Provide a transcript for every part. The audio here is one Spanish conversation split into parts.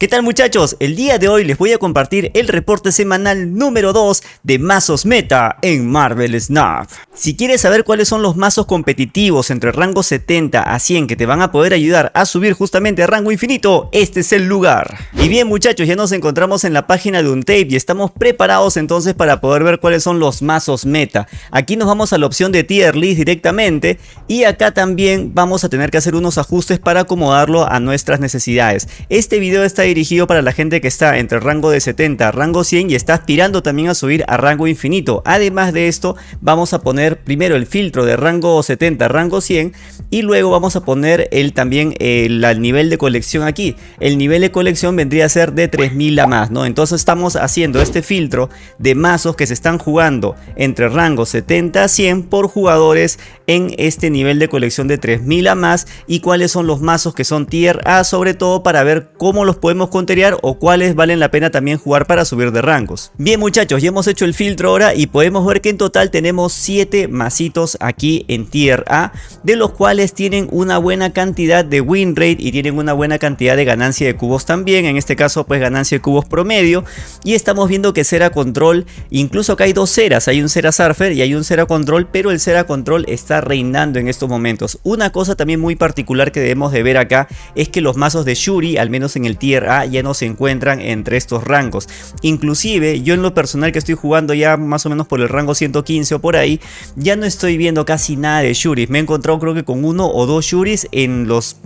¿Qué tal muchachos? El día de hoy les voy a compartir el reporte semanal número 2 de mazos meta en Marvel Snap. Si quieres saber cuáles son los mazos competitivos entre rango 70 a 100 que te van a poder ayudar a subir justamente a rango infinito, este es el lugar. Y bien muchachos, ya nos encontramos en la página de Untape y estamos preparados entonces para poder ver cuáles son los mazos meta. Aquí nos vamos a la opción de tier list directamente y acá también vamos a tener que hacer unos ajustes para acomodarlo a nuestras necesidades. Este video está dirigido para la gente que está entre rango de 70 a rango 100 y está aspirando también a subir a rango infinito. Además de esto, vamos a poner primero el filtro de rango 70 a rango 100 y luego vamos a poner el también el, nivel de colección aquí. El nivel de colección vendría a ser de 3000 a más, ¿no? Entonces estamos haciendo este filtro de mazos que se están jugando entre rango 70 a 100 por jugadores en este nivel de colección de 3000 a más y cuáles son los mazos que son tier A sobre todo para ver cómo los podemos conteriar o cuáles valen la pena también jugar para subir de rangos. Bien muchachos, ya hemos hecho el filtro ahora y podemos ver que en total tenemos 7 masitos aquí en tier A, de los cuales tienen una buena cantidad de win rate y tienen una buena cantidad de ganancia de cubos también, en este caso pues ganancia de cubos promedio y estamos viendo que Cera Control, incluso acá hay dos Ceras, hay un Cera Surfer y hay un Cera Control, pero el Cera Control está reinando en estos momentos. Una cosa también muy particular que debemos de ver acá es que los mazos de Shuri, al menos en el tier A, ya no se encuentran entre estos rangos. Inclusive yo en lo personal que estoy jugando ya más o menos por el rango 115 o por ahí, ya no estoy viendo casi nada de Shuris. Me he encontrado creo que con uno o dos Shuris en los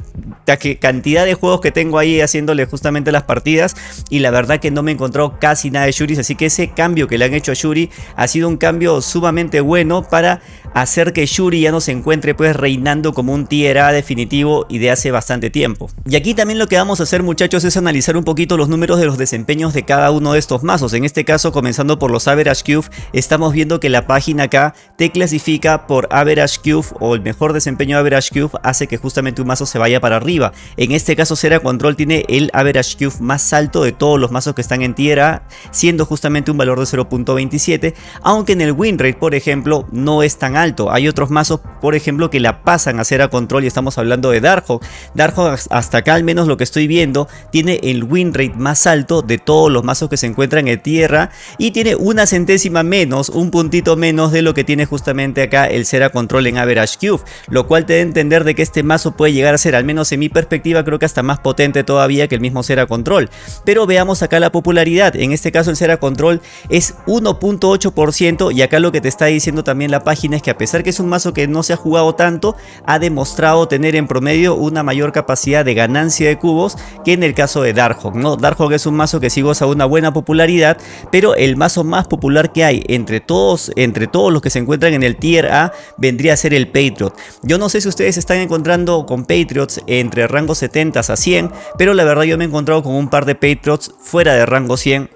cantidad de juegos que tengo ahí haciéndole justamente las partidas y la verdad que no me he encontrado casi nada de Shuris así que ese cambio que le han hecho a Shuri ha sido un cambio sumamente bueno para hacer que Shuri ya no se encuentre pues reinando como un tier A definitivo y de hace bastante tiempo. Y aquí también lo que vamos a hacer muchachos es analizar un poquito los números de los desempeños de cada uno de estos mazos. En este caso comenzando por los Average Cube estamos viendo que la página acá te clasifica por Average Cube o el mejor desempeño de Average Cube hace que justamente un mazo se vaya para arriba. En este caso Cera Control tiene el Average Cube más alto de todos los mazos que están en tierra siendo justamente un valor de 0.27 aunque en el win rate por ejemplo no es tan alto. Hay otros mazos por ejemplo que la pasan a Cera Control y estamos hablando de Darkhawk. Darkhawk hasta acá al menos lo que estoy viendo tiene el win rate más alto de todos los mazos que se encuentran en tierra y tiene una centésima menos, un puntito menos de lo que tiene justamente acá el Cera Control en Average Cube, lo cual te da entender de que este mazo puede llegar a ser al menos en mi perspectiva creo que hasta más potente todavía que el mismo Cera Control. Pero veamos acá la popularidad, en este caso el Cera Control es 1.8% y acá lo que te está diciendo también la página es que a pesar que es un mazo que no se ha jugado tanto, ha demostrado tener en promedio una mayor capacidad de ganancia de cubos que en el caso de Darkhawk, ¿no? Darkhawk es un mazo que sí goza una buena popularidad, pero el mazo más popular que hay entre todos, entre todos los que se encuentran en el tier A vendría a ser el Patriot. Yo no sé si ustedes están encontrando con Patriots entre rango 70 a 100, pero la verdad yo me he encontrado con un par de Patriots fuera de rango 100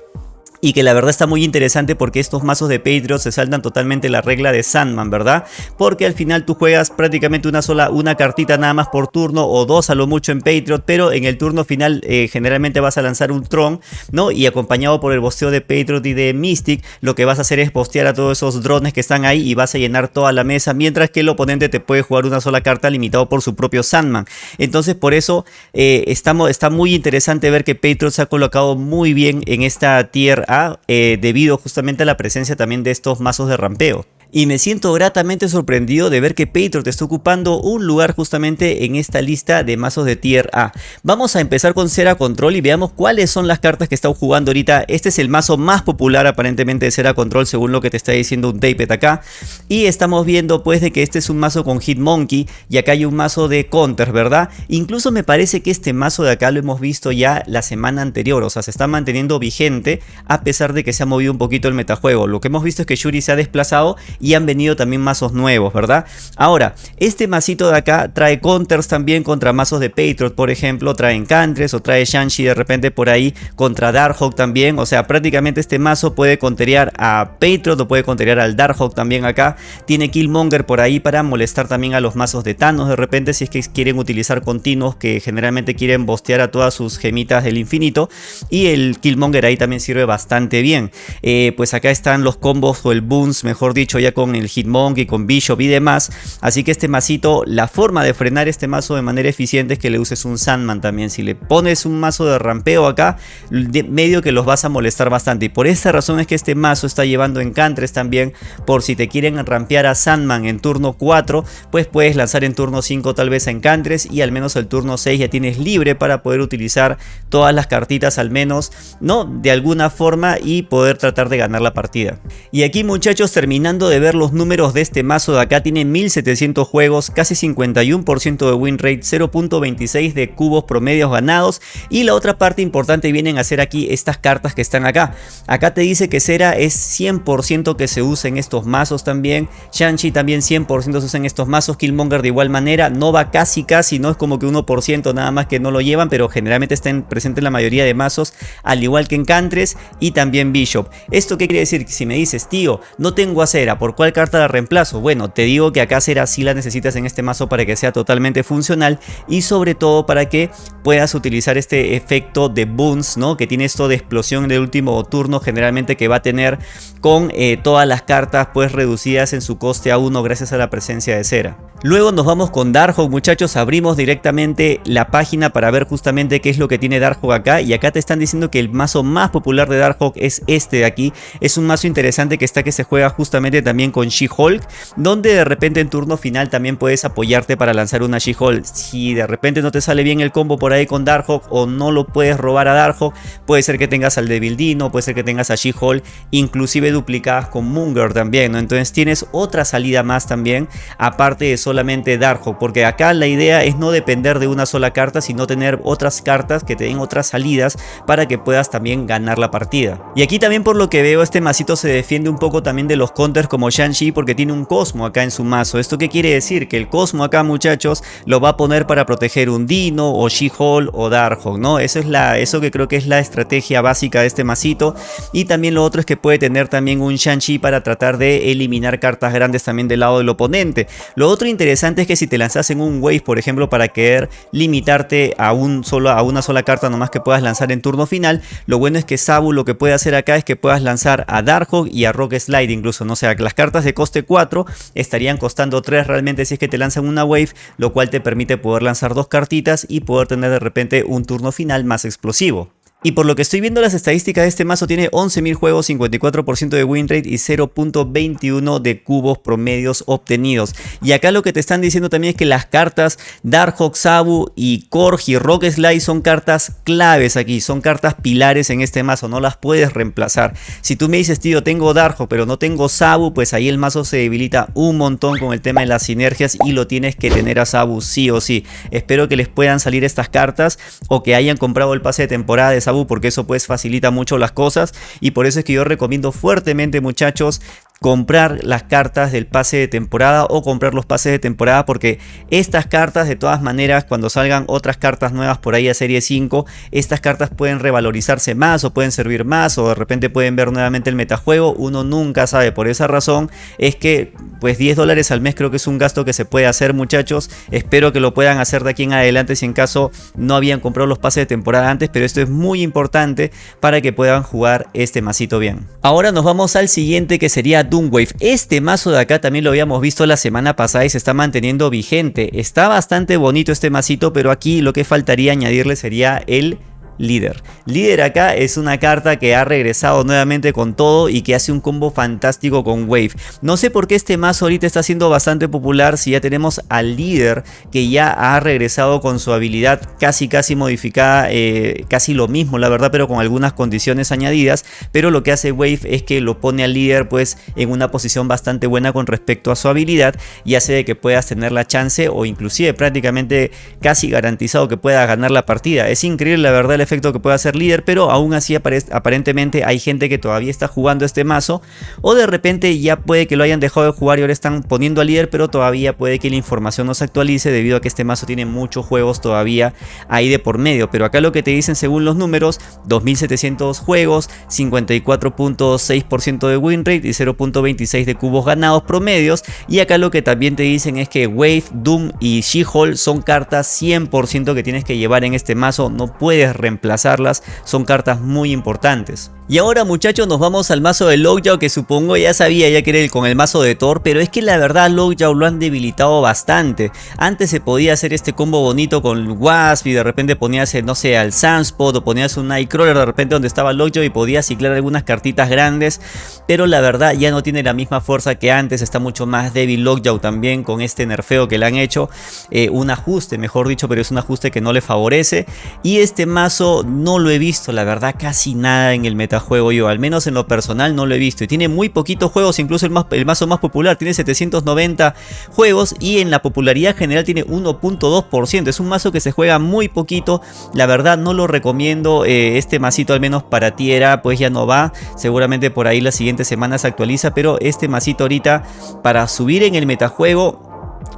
y que la verdad está muy interesante porque estos mazos de Patriots se saltan totalmente la regla de Sandman, ¿verdad? Porque al final tú juegas prácticamente una sola, una cartita nada más por turno o dos a lo mucho en Patriot, pero en el turno final eh, generalmente vas a lanzar un Tron, ¿no? Y acompañado por el bosteo de Patriot y de Mystic, lo que vas a hacer es postear a todos esos drones que están ahí y vas a llenar toda la mesa, mientras que el oponente te puede jugar una sola carta limitado por su propio Sandman. Entonces por eso eh, estamos, está muy interesante ver que Patriot se ha colocado muy bien en esta tier eh, debido justamente a la presencia también de estos mazos de rampeo y me siento gratamente sorprendido de ver que Patriot está ocupando un lugar justamente en esta lista de mazos de tier A. Vamos a empezar con Cera Control y veamos cuáles son las cartas que están jugando ahorita. Este es el mazo más popular aparentemente de Cera Control según lo que te está diciendo un Tapet acá. Y estamos viendo pues de que este es un mazo con Hitmonkey y acá hay un mazo de Counter, ¿verdad? Incluso me parece que este mazo de acá lo hemos visto ya la semana anterior, o sea se está manteniendo vigente a pesar de que se ha movido un poquito el metajuego. Lo que hemos visto es que Shuri se ha desplazado y han venido también mazos nuevos, ¿verdad? Ahora, este masito de acá trae counters también contra mazos de Patriot, por ejemplo, trae Encantres o trae Shanshi de repente por ahí contra Darkhawk también, o sea, prácticamente este mazo puede conterear a Patriot o puede conterear al Darkhawk también acá, tiene Killmonger por ahí para molestar también a los mazos de Thanos de repente si es que quieren utilizar continuos que generalmente quieren bostear a todas sus gemitas del infinito. Y el Killmonger ahí también sirve bastante bien, eh, pues acá están los combos o el boons, mejor dicho, ya con el Hitmonkey, con Bishop y demás. Así que este masito, la forma de frenar este mazo de manera eficiente es que le uses un Sandman también. Si le pones un mazo de rampeo acá, medio que los vas a molestar bastante. Y por esta razón es que este mazo está llevando encantres también. Por si te quieren rampear a Sandman en turno 4, pues puedes lanzar en turno 5 tal vez a encantres. Y al menos el turno 6 ya tienes libre para poder utilizar todas las cartitas al menos, ¿no? De alguna forma y poder tratar de ganar la partida. Y aquí muchachos, terminando de ver los números de este mazo de acá, tiene 1700 juegos, casi 51% de win rate, 0.26 de cubos promedios ganados. Y la otra parte importante vienen a ser aquí estas cartas que están acá. Acá te dice que Cera es 100% que se usa en estos mazos también. Shanchi también 100% se usa en estos mazos. Killmonger de igual manera. Nova casi casi, no es como que 1% nada más que no lo llevan, pero generalmente están presentes en la mayoría de mazos, al igual que en Cantres y también Bishop. ¿Esto qué quiere decir? Si me dices, tío, no tengo a Cera, ¿por cuál carta la reemplazo? Bueno, te digo que acá Cera sí la necesitas en este mazo para que sea totalmente funcional y sobre todo para que puedas utilizar este efecto de boons, ¿no? Que tiene esto de explosión del último turno generalmente que va a tener con eh, todas las cartas pues reducidas en su coste a 1 gracias a la presencia de Cera. Luego nos vamos con Darkhawk muchachos, abrimos directamente la página para ver justamente qué es lo que tiene Darkhawk acá y acá te están diciendo que el mazo más popular de Darkhawk es este de aquí, es un mazo interesante que está que se juega justamente también con She-Hulk, donde de repente en turno final también puedes apoyarte para lanzar una She-Hulk, si de repente no te sale bien el combo por ahí con Darkhawk o no lo puedes robar a Darkhawk, puede ser que tengas al Devil Dino, puede ser que tengas a She-Hulk, inclusive duplicadas con Munger también, ¿no? entonces tienes otra salida más también, aparte de solamente Darkhawk, porque acá la idea es no depender de una sola carta, sino tener otras cartas que te den otras salidas para que puedas también ganar la partida. Y aquí también por lo que veo este masito se defiende un poco también de los counters como Shang-Chi porque tiene un Cosmo acá en su mazo. ¿Esto qué quiere decir? Que el Cosmo acá muchachos lo va a poner para proteger un Dino o She-Hulk o Darkhawk, ¿no? Eso es la, eso que creo que es la estrategia básica de este masito. Y también lo otro es que puede tener también un Shang-Chi para tratar de eliminar cartas grandes también del lado del oponente. Lo otro interesante es que si te lanzas en un wave, por ejemplo, para querer limitarte a, un solo, a una sola carta nomás que puedas lanzar en turno final, lo bueno es que Sabu lo que puede hacer acá es que puedas lanzar a Darkhawk y a Rock Slide incluso, no o sea, las cartas de coste 4 estarían costando 3 realmente si es que te lanzan una wave, lo cual te permite poder lanzar dos cartitas y poder tener de repente un turno final más explosivo. Y por lo que estoy viendo las estadísticas de este mazo tiene 11.000 juegos, 54% de win rate y 0.21 de cubos promedios obtenidos. Y acá lo que te están diciendo también es que las cartas Darkhawk, Sabu y Corgi, Rock Slide son cartas claves aquí, son cartas pilares en este mazo, no las puedes reemplazar. Si tú me dices, tío, tengo Darkhawk pero no tengo Sabu, pues ahí el mazo se debilita un montón con el tema de las sinergias y lo tienes que tener a Sabu sí o sí. Espero que les puedan salir estas cartas o que hayan comprado el pase de temporada de Sabu porque eso pues facilita mucho las cosas. Y por eso es que yo recomiendo fuertemente muchachos comprar las cartas del pase de temporada o comprar los pases de temporada porque estas cartas de todas maneras cuando salgan otras cartas nuevas por ahí a serie 5 estas cartas pueden revalorizarse más o pueden servir más o de repente pueden ver nuevamente el metajuego. Uno nunca sabe por esa razón es que pues 10 dólares al mes creo que es un gasto que se puede hacer muchachos. Espero que lo puedan hacer de aquí en adelante si en caso no habían comprado los pases de temporada antes pero esto es muy importante para que puedan jugar este masito bien. Ahora nos vamos al siguiente que sería Doomwave. Este mazo de acá también lo habíamos visto la semana pasada y se está manteniendo vigente. Está bastante bonito este masito, pero aquí lo que faltaría añadirle sería el líder. Líder acá es una carta que ha regresado nuevamente con todo y que hace un combo fantástico con Wave. No sé por qué este mazo ahorita está siendo bastante popular si ya tenemos al líder que ya ha regresado con su habilidad casi casi modificada, eh, casi lo mismo la verdad pero con algunas condiciones añadidas. Pero lo que hace Wave es que lo pone al líder pues en una posición bastante buena con respecto a su habilidad y hace de que puedas tener la chance o inclusive prácticamente casi garantizado que pueda ganar la partida. Es increíble la verdad efecto que pueda ser líder, pero aún así aparentemente hay gente que todavía está jugando este mazo o de repente ya puede que lo hayan dejado de jugar y ahora están poniendo a líder, pero todavía puede que la información no se actualice debido a que este mazo tiene muchos juegos todavía ahí de por medio, pero acá lo que te dicen según los números, 2700 juegos, 54.6% de win rate y 0.26 de cubos ganados promedios. Y acá lo que también te dicen es que Wave, Doom y She-Hulk son cartas 100% que tienes que llevar en este mazo, no puedes reemplazar reemplazarlas son cartas muy importantes. Y ahora muchachos nos vamos al mazo de Lockjaw que supongo ya sabía ya que era el con el mazo de Thor Pero es que la verdad Lockjaw lo han debilitado bastante. Antes se podía hacer este combo bonito con Wasp y de repente ponías no sé al Sunspot o ponías un Nightcrawler de repente donde estaba Lockjaw y podías ciclar algunas cartitas grandes Pero la verdad ya no tiene la misma fuerza que antes Está mucho más débil Lockjaw también con este nerfeo que le han hecho eh, Un ajuste mejor dicho pero es un ajuste que no le favorece. Y este mazo no lo he visto la verdad casi nada en el meta juego yo, al menos en lo personal no lo he visto. Y tiene muy poquitos juegos, incluso el, más, el mazo más popular tiene 790 juegos y en la popularidad general tiene 1.2%. Es un mazo que se juega muy poquito, la verdad no lo recomiendo. Eh, este masito al menos para tierra pues ya no va, seguramente por ahí las siguientes semanas se actualiza, pero este masito ahorita para subir en el metajuego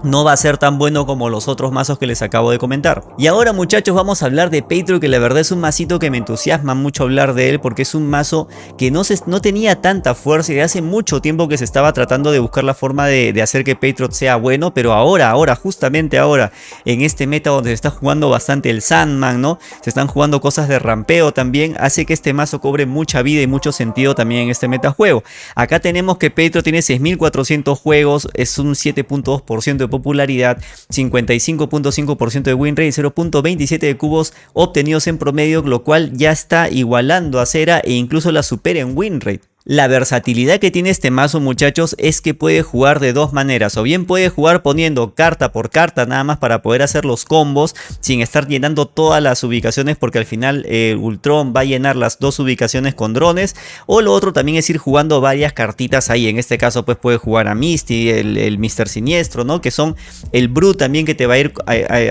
no va a ser tan bueno como los otros mazos que les acabo de comentar. Y ahora muchachos vamos a hablar de Patriot que la verdad es un masito que me entusiasma mucho hablar de él porque es un mazo que no, tenía tanta fuerza y hace mucho tiempo que se estaba tratando de buscar la forma de, hacer que Patriot sea bueno, pero ahora, ahora, justamente ahora, en este meta donde se está jugando bastante el Sandman, ¿no? Se están jugando cosas de rampeo también, hace que este mazo cobre mucha vida y mucho sentido también en este metajuego. Acá tenemos que Patriot tiene 6400 juegos, es un 7.2% de popularidad, 55.5% de win rate y 0.27 de cubos obtenidos en promedio, lo cual ya está igualando a Cera e incluso la supera en win rate. La versatilidad que tiene este mazo muchachos es que puede jugar de dos maneras o bien puede jugar poniendo carta por carta nada más para poder hacer los combos sin estar llenando todas las ubicaciones porque al final eh, Ultron va a llenar las dos ubicaciones con drones o lo otro también es ir jugando varias cartitas ahí en este caso pues puede jugar a Misty, el, el Mr. Siniestro ¿no? que son el Brute también que te va a ir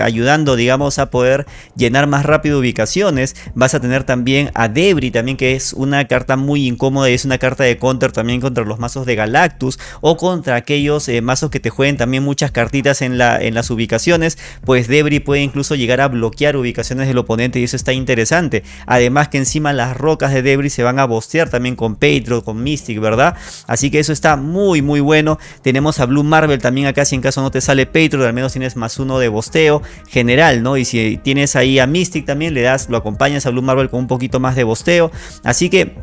ayudando digamos a poder llenar más rápido ubicaciones vas a tener también a Debris también que es una carta muy incómoda y es una carta carta de counter también contra los mazos de Galactus o contra aquellos eh, mazos que te jueguen también muchas cartitas en, la, en las ubicaciones, pues Debris puede incluso llegar a bloquear ubicaciones del oponente y eso está interesante. Además que encima las rocas de Debris se van a bostear también con Patriot, con Mystic, ¿verdad? Así que eso está muy muy bueno. Tenemos a Blue Marvel también acá si en caso no te sale Patriot, al menos tienes más uno de bosteo general, ¿no? Y si tienes ahí a Mystic también le das, lo acompañas a Blue Marvel con un poquito más de bosteo. Así que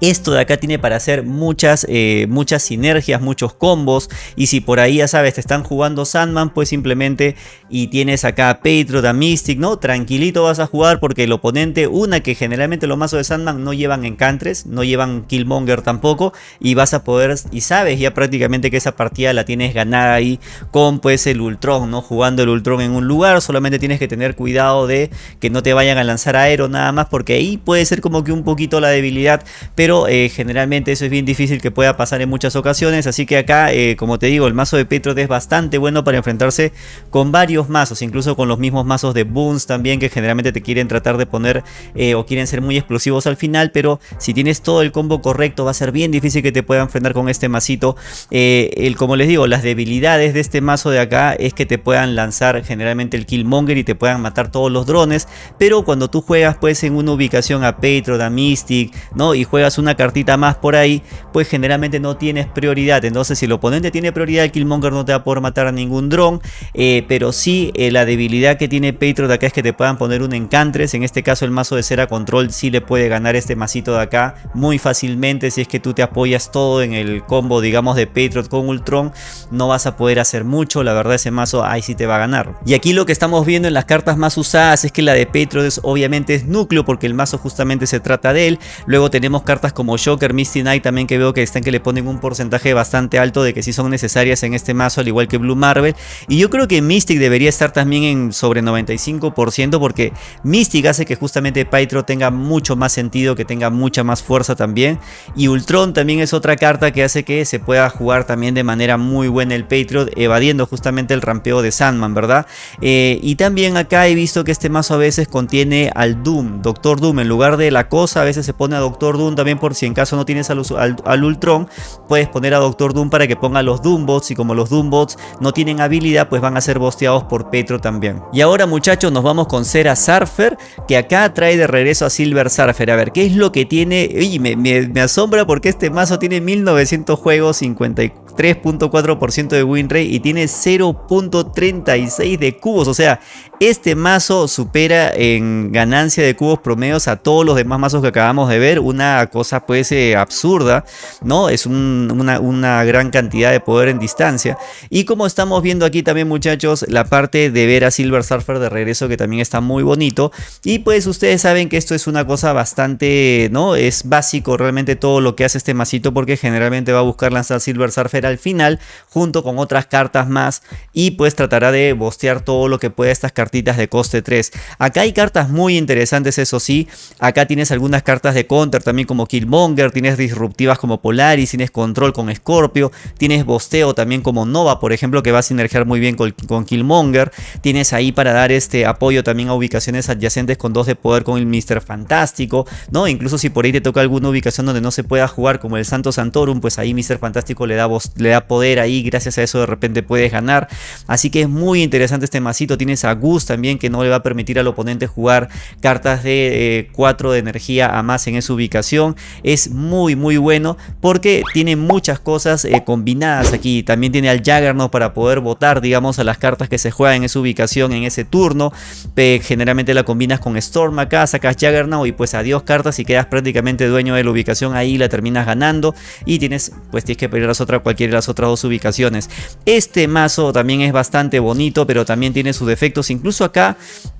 esto de acá tiene para hacer muchas, eh, muchas sinergias, muchos combos. Y si por ahí ya sabes, te están jugando Sandman, pues simplemente y tienes acá a Patriot, a Mystic, ¿no? Tranquilito vas a jugar porque el oponente, una que generalmente los mazos de Sandman no llevan encantres, no llevan Killmonger tampoco. Y vas a poder, y sabes ya prácticamente que esa partida la tienes ganada ahí con pues el Ultron, ¿no? Jugando el Ultron en un lugar, solamente tienes que tener cuidado de que no te vayan a lanzar aero nada más porque ahí puede ser como que un poquito la debilidad. Pero eh, generalmente eso es bien difícil que pueda pasar en muchas ocasiones, así que acá, eh, como te digo, el mazo de Petrot es bastante bueno para enfrentarse con varios mazos, incluso con los mismos mazos de Boons también, que generalmente te quieren tratar de poner eh, o quieren ser muy explosivos al final, pero si tienes todo el combo correcto va a ser bien difícil que te puedan enfrentar con este masito. el, como les digo, las debilidades de este mazo de acá es que te puedan lanzar generalmente el Killmonger y te puedan matar todos los drones, pero cuando tú juegas pues en una ubicación a Petrot, a Mystic, ¿no? Y juegas una cartita más por ahí, pues generalmente no tienes prioridad. Entonces si el oponente tiene prioridad, el Killmonger no te va a poder matar a ningún dron. Eh, pero sí, eh, la debilidad que tiene Patriot de acá es que te puedan poner un Encantres. En este caso el mazo de cera control sí le puede ganar este masito de acá muy fácilmente. Si es que tú te apoyas todo en el combo, digamos, de Patriot con Ultron, no vas a poder hacer mucho. La verdad ese mazo ahí sí te va a ganar. Y aquí lo que estamos viendo en las cartas más usadas es que la de Patriot es, obviamente es núcleo porque el mazo justamente se trata de él. Luego tenemos cartas como Shocker, Misty Knight también que veo que están que le ponen un porcentaje bastante alto de que sí son necesarias en este mazo al igual que Blue Marvel. Y yo creo que Mystic debería estar también en sobre 95% porque Mystic hace que justamente Pytro tenga mucho más sentido, que tenga mucha más fuerza también. Y Ultron también es otra carta que hace que se pueda jugar también de manera muy buena el Patriot evadiendo justamente el rampeo de Sandman, ¿verdad? Eh, y también acá he visto que este mazo a veces contiene al Doom, Doctor Doom, en lugar de la cosa a veces se pone a Doctor Doom también por si en caso no tienes al, Ultron, puedes poner a Doctor Doom para que ponga los Doombots y como los Doombots no tienen habilidad, pues van a ser bosteados por Petro también. Y ahora muchachos nos vamos con Cera Surfer, que acá trae de regreso a Silver Surfer. A ver, ¿qué es lo que tiene? Oye, me, me, me asombra porque este mazo tiene 1900 juegos, 54 3.4% de win rate y tiene 0.36 de cubos. O sea, este mazo supera en ganancia de cubos promedios a todos los demás mazos que acabamos de ver. Una cosa pues eh, absurda, ¿no? Es una, una, gran cantidad de poder en distancia. Y como estamos viendo aquí también muchachos, la parte de ver a Silver Surfer de regreso que también está muy bonito. Y pues ustedes saben que esto es una cosa bastante, ¿no? Es básico realmente todo lo que hace este masito porque generalmente va a buscar lanzar Silver Surfer al final junto con otras cartas más y pues tratará de bostear todo lo que pueda estas cartas de coste 3. Acá hay cartas muy interesantes, eso sí. Acá tienes algunas cartas de counter también como Killmonger, tienes disruptivas como Polaris, tienes control con Scorpio, tienes bosteo también como Nova, por ejemplo, que va a sinergiar muy bien con, con Killmonger. Tienes ahí para dar este apoyo también a ubicaciones adyacentes con dos de poder con el Mr. Fantástico, ¿no? Incluso si por ahí te toca alguna ubicación donde no se pueda jugar como el Santo Santorum, pues ahí Mr. Fantástico le da, le da poder ahí, gracias a eso de repente puedes ganar. Así que es muy interesante este masito, tienes a Gus también que no le va a permitir al oponente jugar cartas de 4 eh, de energía a más en esa ubicación. Es muy muy bueno porque tiene muchas cosas eh, combinadas aquí. También tiene al Juggernaut para poder votar digamos a las cartas que se juegan en esa ubicación en ese turno. generalmente la combinas con Storm acá, sacas Juggernaut y pues adiós cartas y quedas prácticamente dueño de la ubicación ahí la terminas ganando y tienes pues tienes que pedir las otras cualquiera las otras dos ubicaciones. Este mazo también es bastante bonito pero también tiene sus defectos incluso acá,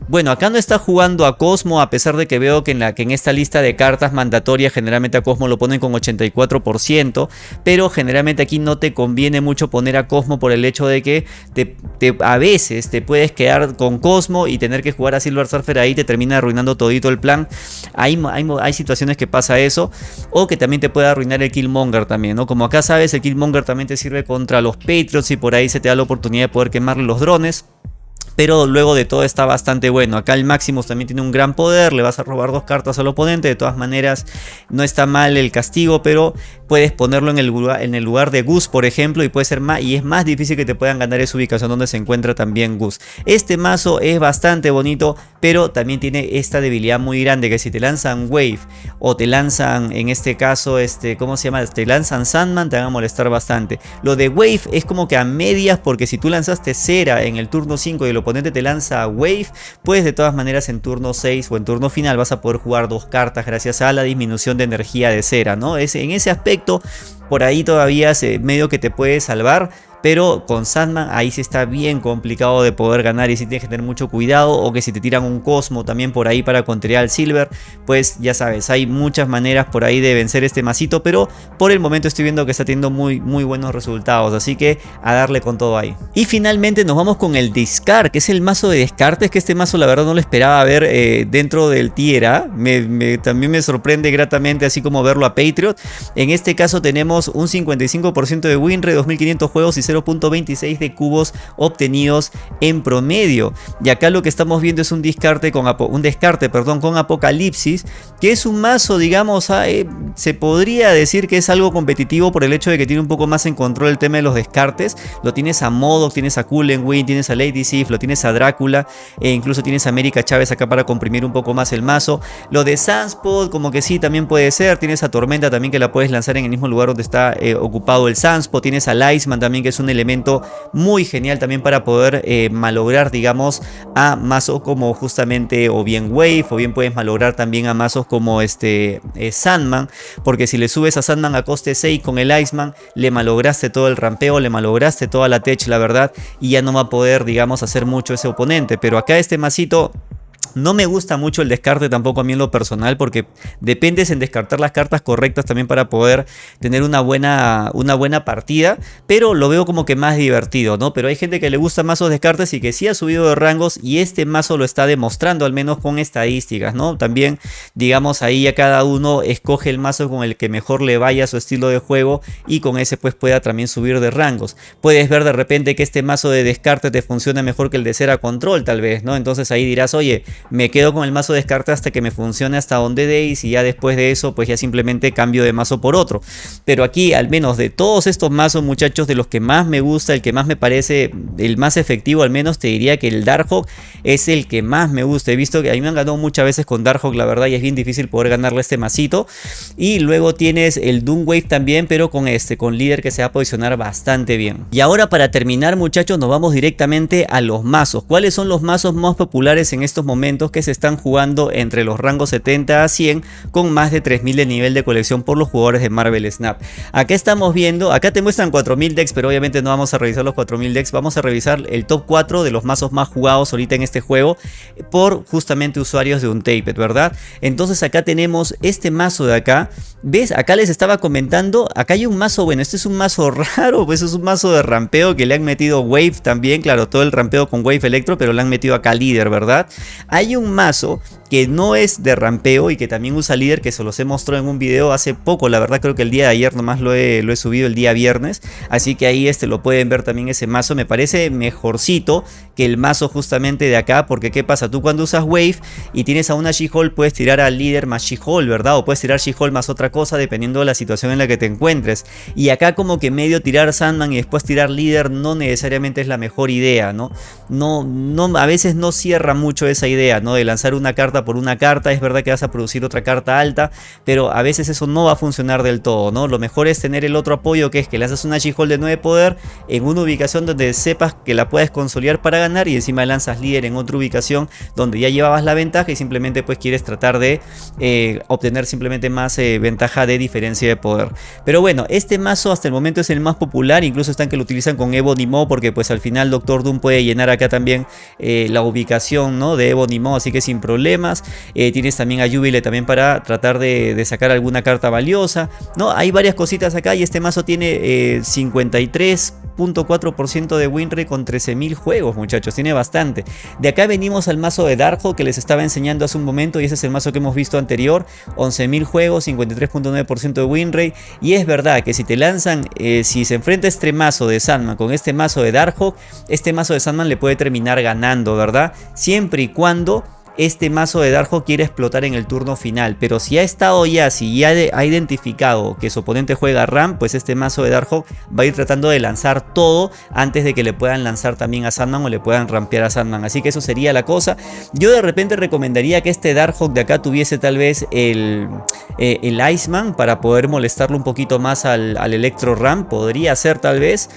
bueno, acá no está jugando a Cosmo, a pesar de que veo que en, la, que en esta lista de cartas mandatorias generalmente a Cosmo lo ponen con 84%, pero generalmente aquí no te conviene mucho poner a Cosmo por el hecho de que te, a veces te puedes quedar con Cosmo y tener que jugar a Silver Surfer ahí te termina arruinando todito el plan. Hay, hay, hay situaciones que pasa eso, o que también te puede arruinar el Killmonger también, ¿no? Como acá sabes, el Killmonger también te sirve contra los Patriots y por ahí se te da la oportunidad de poder quemarle los drones pero luego de todo está bastante bueno. Acá el Maximus también tiene un gran poder, le vas a robar dos cartas al oponente, de todas maneras no está mal el castigo, pero puedes ponerlo en el, lugar, en el lugar de Gus, por ejemplo, y puede ser más, y es más difícil que te puedan ganar esa ubicación donde se encuentra también Gus. Este mazo es bastante bonito, pero también tiene esta debilidad muy grande, que si te lanzan Wave, o te lanzan, en este caso, este, ¿cómo se llama? Te lanzan Sandman, te van a molestar bastante. Lo de Wave es como que a medias, porque si tú lanzaste Cera en el turno 5 y lo oponente te lanza Wave, pues de todas maneras en turno 6 o en turno final vas a poder jugar dos cartas gracias a la disminución de energía de cera, ¿no? Es, en ese aspecto, por ahí todavía se, medio que te puede salvar, pero con Sandman ahí sí está bien complicado de poder ganar y si tienes que tener mucho cuidado. O que si te tiran un Cosmo también por ahí para contrariar al Silver. Pues ya sabes, hay muchas maneras por ahí de vencer este masito. Pero por el momento estoy viendo que está teniendo muy, muy buenos resultados. Así que a darle con todo ahí. Y finalmente nos vamos con el Discard, que es el mazo de descartes. Que este mazo la verdad no lo esperaba ver eh, dentro del Tiera. Me, también me sorprende gratamente así como verlo a Patriot. En este caso tenemos un 55% de winrate, 2500 juegos y 0.26 de cubos obtenidos en promedio. Y acá lo que estamos viendo es un descarte con, un descarte, perdón, con Apocalipsis, que es un mazo, digamos, ah, eh, se podría decir que es algo competitivo por el hecho de que tiene un poco más en control el tema de los descartes. Lo tienes a Modo, tienes a Win, tienes a Lady Sif, lo tienes a Drácula, e incluso tienes a América Chávez acá para comprimir un poco más el mazo. Lo de Sunspot, como que sí, también puede ser. Tienes a Tormenta también que la puedes lanzar en el mismo lugar donde está eh, ocupado el Sunspot. Tienes a Lightman también que es un elemento muy genial también para poder eh, malograr, digamos, a mazos como justamente o bien Wave, o bien puedes malograr también a mazos como este eh, Sandman, porque si le subes a Sandman a coste 6 con el Iceman, le malograste todo el rampeo, le malograste toda la tech, la verdad, y ya no va a poder, digamos, hacer mucho ese oponente. Pero acá este masito no me gusta mucho el descarte tampoco a mí en lo personal porque dependes en descartar las cartas correctas también para poder tener una buena, una buena partida, pero lo veo como que más divertido, ¿no? Pero hay gente que le gusta mazos descartes y que sí ha subido de rangos y este mazo lo está demostrando al menos con estadísticas, ¿no? También digamos ahí ya cada uno escoge el mazo con el que mejor le vaya a su estilo de juego y con ese pues pueda también subir de rangos. Puedes ver de repente que este mazo de descarte te funciona mejor que el de cera control tal vez, ¿no? Entonces ahí dirás, oye, me quedo con el mazo de descarte hasta que me funcione hasta donde deis y ya después de eso pues ya simplemente cambio de mazo por otro. Pero aquí al menos de todos estos mazos muchachos de los que más me gusta, el que más me parece el más efectivo al menos te diría que el Darkhawk es el que más me gusta. He visto que a mí me han ganado muchas veces con Darkhawk la verdad y es bien difícil poder ganarle este masito. Y luego tienes el Doomwave también pero con este, con líder que se va a posicionar bastante bien. Y ahora para terminar muchachos nos vamos directamente a los mazos. ¿Cuáles son los mazos más populares en estos momentos que se están jugando entre los rangos 70 a 100 con más de 3000 de nivel de colección por los jugadores de Marvel Snap? Acá estamos viendo, acá te muestran 4000 decks pero obviamente no vamos a revisar los 4000 decks, vamos a revisar el top 4 de los mazos más jugados ahorita en este juego por justamente usuarios de Untaped, ¿verdad? Entonces acá tenemos este mazo de acá, ¿ves? Acá les estaba comentando, acá hay un mazo, bueno, este es un mazo raro, pues es un mazo de rampeo que le han metido Wave también, claro, todo el rampeo con Wave Electro, pero le han metido acá líder, ¿verdad? Hay un mazo que no es de rampeo y que también usa líder que se los he mostrado en un video hace poco, la verdad creo que el día de ayer nomás lo he, subido el día viernes, así que ahí este lo pueden ver también ese mazo, me parece mejorcito que el mazo justamente de acá, porque qué pasa, tú cuando usas Wave y tienes a una She-Hulk puedes tirar al líder más She-Hulk, ¿verdad? O puedes tirar She-Hulk más otra cosa dependiendo de la situación en la que te encuentres, y acá como que medio tirar Sandman y después tirar líder no necesariamente es la mejor idea, ¿no? No, no, a veces no cierra mucho esa idea, ¿no? De lanzar una carta por una carta, es verdad que vas a producir otra carta alta, pero a veces eso no va a funcionar del todo, ¿no? Lo mejor es tener el otro apoyo que es que haces una She-Hulk de 9 poder en una ubicación donde sepas que la puedes consolidar para ganar y encima lanzas líder en otra ubicación donde ya llevabas la ventaja y simplemente pues quieres tratar de eh, obtener simplemente más eh, ventaja de diferencia de poder. Pero bueno, este mazo hasta el momento es el más popular, incluso están que lo utilizan con Evo Nimo porque pues al final Doctor Doom puede llenar acá también eh, la ubicación ¿no? de Evo animado, así que sin problemas. Eh, tienes también a Jubilee también para tratar de, de, sacar alguna carta valiosa. ¿no? Hay varias cositas acá y este mazo tiene eh, 53 2.4% de winrate con 13.000 juegos, muchachos. Tiene bastante. De acá venimos al mazo de Darkhold que les estaba enseñando hace un momento y ese es el mazo que hemos visto anterior. 11.000 juegos, 53.9% de winrate. Y es verdad que si te lanzan, eh, si se enfrenta este mazo de Sandman con este mazo de Darkhawk, este mazo de Sandman le puede terminar ganando, ¿verdad? Siempre y cuando este mazo de Darjo quiere explotar en el turno final. Pero si ha estado ya, si ya ha identificado que su oponente juega Ram, pues este mazo de Darjo va a ir tratando de lanzar todo antes de que le puedan lanzar también a Sandman o le puedan rampear a Sandman. Así que eso sería la cosa. Yo de repente recomendaría que este Darkhawk de acá tuviese tal vez el, eh, el Iceman para poder molestarlo un poquito más al, al Electro Ram. Podría ser tal vez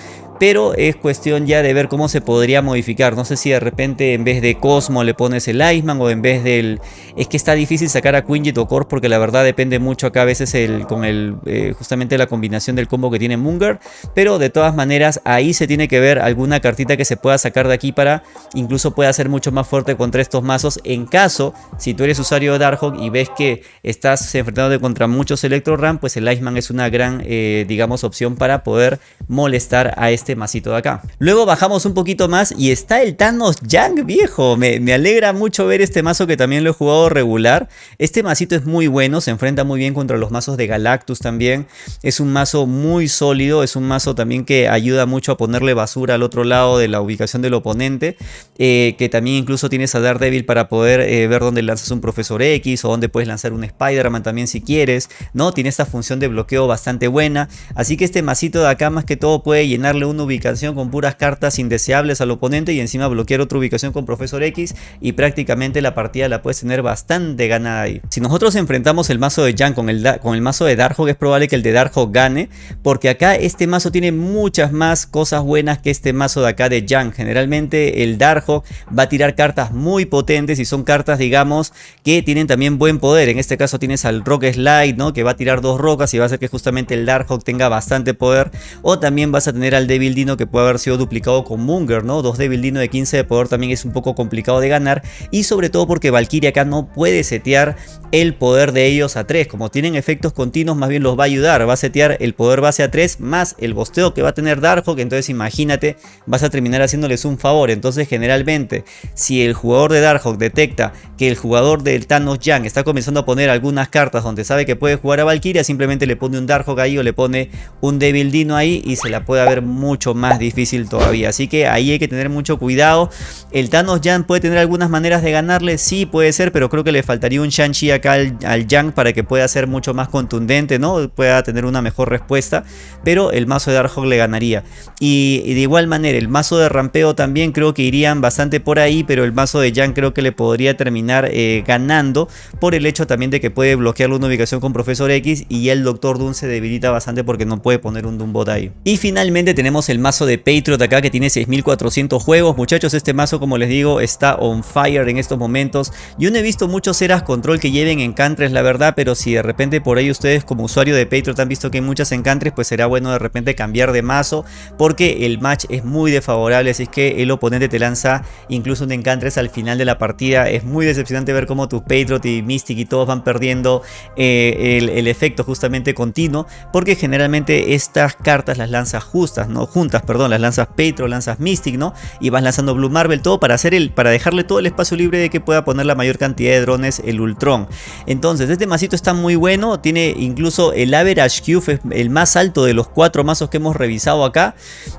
pero es cuestión ya de ver cómo se podría modificar. No sé si de repente en vez de Cosmo le pones el Iceman o en vez del... Es que está difícil sacar a Quinjet o Core porque la verdad depende mucho acá a veces el, con el eh, justamente la combinación del combo que tiene Munger, pero de todas maneras ahí se tiene que ver alguna cartita que se pueda sacar de aquí para incluso pueda ser mucho más fuerte contra estos mazos en caso si tú eres usuario de Darkhawk y ves que estás enfrentándote contra muchos Electro Ram, pues el Iceman es una gran eh, digamos opción para poder molestar a este masito de acá. Luego bajamos un poquito más y está el Thanos Young viejo. Me, me, alegra mucho ver este mazo que también lo he jugado regular. Este masito es muy bueno, se enfrenta muy bien contra los mazos de Galactus también. Es un mazo muy sólido, es un mazo también que ayuda mucho a ponerle basura al otro lado de la ubicación del oponente. Eh, que también incluso tienes a Daredevil para poder eh, ver dónde lanzas un Profesor X o dónde puedes lanzar un Spider-Man también si quieres. ¿no? Tiene esta función de bloqueo bastante buena. Así que este masito de acá más que todo puede llenarle un ubicación con puras cartas indeseables al oponente y encima bloquear otra ubicación con Profesor X y prácticamente la partida la puedes tener bastante ganada ahí. Si nosotros enfrentamos el mazo de Jan con el, con el mazo de Darkhawk es probable que el de Darkhawk gane porque acá este mazo tiene muchas más cosas buenas que este mazo de acá de Jan. Generalmente el Darkhawk va a tirar cartas muy potentes y son cartas digamos que tienen también buen poder. En este caso tienes al Rock Slide ¿no? que va a tirar dos rocas y va a hacer que justamente el Darkhawk tenga bastante poder o también vas a tener al Dino que puede haber sido duplicado con Munger, ¿no? Dos Devil Dino de 15 de poder también es un poco complicado de ganar. Y sobre todo porque Valkyria acá no puede setear el poder de ellos a 3, como tienen efectos continuos más bien los va a ayudar, va a setear el poder base a 3 más el bosteo que va a tener Darkhawk, entonces imagínate, vas a terminar haciéndoles un favor, entonces generalmente si el jugador de Darkhawk detecta que el jugador del Thanos Yang está comenzando a poner algunas cartas donde sabe que puede jugar a Valkyria, simplemente le pone un Darkhawk ahí o le pone un Devil Dino ahí y se la puede haber muy mucho más difícil todavía. Así que ahí hay que tener mucho cuidado. El Thanos Yang puede tener algunas maneras de ganarle, sí puede ser, pero creo que le faltaría un Shang-Chi acá al, al Yang para que pueda ser mucho más contundente, ¿no? Pueda tener una mejor respuesta, pero el mazo de Darkhawk le ganaría. Y, de igual manera, el mazo de rampeo también creo que irían bastante por ahí, pero el mazo de Yang creo que le podría terminar eh, ganando por el hecho también de que puede bloquearle una ubicación con Profesor X y el Doctor Doom se debilita bastante porque no puede poner un Doombot ahí. Y finalmente tenemos el mazo de Patriot acá que tiene 6400 juegos. Muchachos, este mazo como les digo está on fire en estos momentos. Yo no he visto muchos eras control que lleven encantres la verdad, pero si de repente por ahí ustedes como usuario de Patriot han visto que hay muchas encantres, pues será bueno de repente cambiar de mazo porque el match es muy desfavorable, así es que el oponente te lanza incluso un encantres al final de la partida. Es muy decepcionante ver cómo tu Patriot y Mystic y todos van perdiendo eh, el, efecto justamente continuo, porque generalmente estas cartas las lanzas justas, ¿no? Juntas, perdón, las lanzas Patriot, lanzas Mystic, ¿no? Y vas lanzando Blue Marvel, todo para hacer el, para dejarle todo el espacio libre de que pueda poner la mayor cantidad de drones el Ultron. Entonces, este masito está muy bueno, tiene incluso el average Q, el más alto de los cuatro mazos que hemos revisado acá,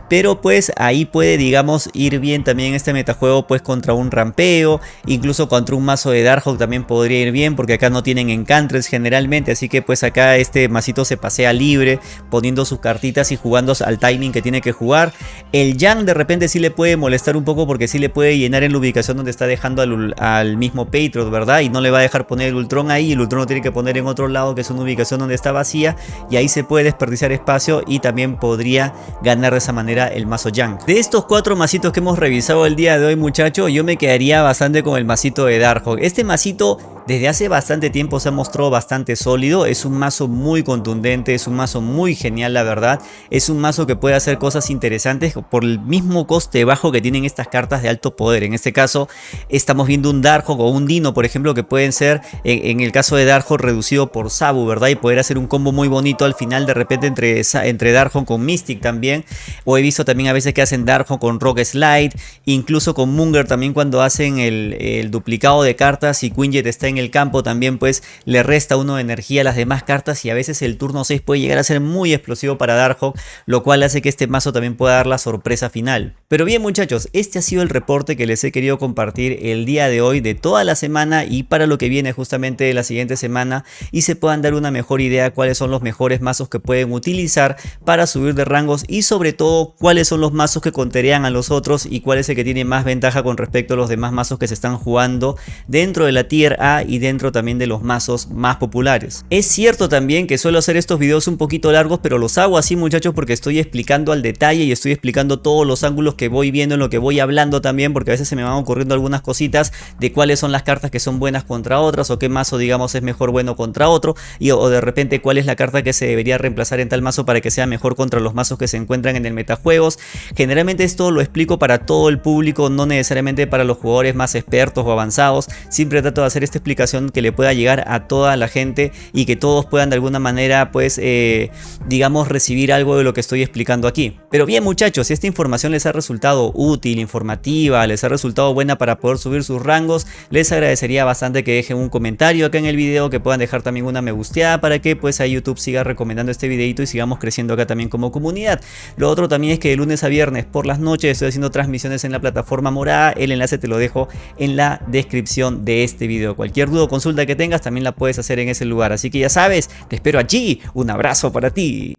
pero pues ahí puede digamos ir bien también este metajuego pues contra un rampeo, incluso contra un mazo de Darkhawk también podría ir bien porque acá no tienen encantres generalmente, así que pues acá este masito se pasea libre poniendo sus cartitas y jugando al timing que tiene que jugar. El Yang de repente sí le puede molestar un poco porque sí le puede llenar en la ubicación donde está dejando al, al mismo Patriot, ¿verdad? Y no le va a dejar poner el Ultron ahí, el Ultron lo tiene que poner en otro lado que es una ubicación donde está vacía y ahí se puede desperdiciar espacio y también podría ganar de esa manera el mazo Yang. De estos cuatro masitos que hemos revisado el día de hoy muchachos, yo me quedaría bastante con el masito de Darkhawk. Este masito desde hace bastante tiempo se ha mostrado bastante sólido, es un mazo muy contundente, es un mazo muy genial la verdad, es un mazo que puede hacer cosas interesantes por el mismo coste bajo que tienen estas cartas de alto poder. En este caso estamos viendo un Darkhawk o un Dino por ejemplo que pueden ser en, el caso de Darkhawk reducido por Sabu, ¿verdad? Y poder hacer un combo muy bonito al final de repente entre, entre Darkhawk con Mystic también. O he visto también a veces que hacen Darkhawk con Rock Slide, incluso con Munger también cuando hacen el, el duplicado de cartas y Quinjet está en en el campo también pues le resta uno de energía a las demás cartas y a veces el turno 6 puede llegar a ser muy explosivo para Darkhawk, lo cual hace que este mazo también pueda dar la sorpresa final. Pero bien muchachos, este ha sido el reporte que les he querido compartir el día de hoy de toda la semana y para lo que viene justamente la siguiente semana y se puedan dar una mejor idea cuáles son los mejores mazos que pueden utilizar para subir de rangos y sobre todo cuáles son los mazos que conterean a los otros y cuál es el que tiene más ventaja con respecto a los demás mazos que se están jugando dentro de la tier A y dentro también de los mazos más populares. Es cierto también que suelo hacer estos videos un poquito largos, pero los hago así muchachos porque estoy explicando al detalle y estoy explicando todos los ángulos que voy viendo en lo que voy hablando también, porque a veces se me van ocurriendo algunas cositas de cuáles son las cartas que son buenas contra otras o qué mazo digamos es mejor bueno contra otro y o de repente cuál es la carta que se debería reemplazar en tal mazo para que sea mejor contra los mazos que se encuentran en el metajuegos. Generalmente esto lo explico para todo el público, no necesariamente para los jugadores más expertos o avanzados. Siempre trato de hacer esta explicación que le pueda llegar a toda la gente y que todos puedan de alguna manera pues eh, digamos recibir algo de lo que estoy explicando aquí. Pero bien muchachos, si esta información les ha resultado útil, informativa, les ha resultado buena para poder subir sus rangos, les agradecería bastante que dejen un comentario acá en el video, que puedan dejar también una me gusteada para que pues a YouTube siga recomendando este videito y sigamos creciendo acá también como comunidad. Lo otro también es que de lunes a viernes por las noches estoy haciendo transmisiones en la plataforma morada, el enlace te lo dejo en la descripción de este video. Cualquier duda o consulta que tengas también la puedes hacer en ese lugar. Así que ya sabes, te espero allí. Un abrazo para ti.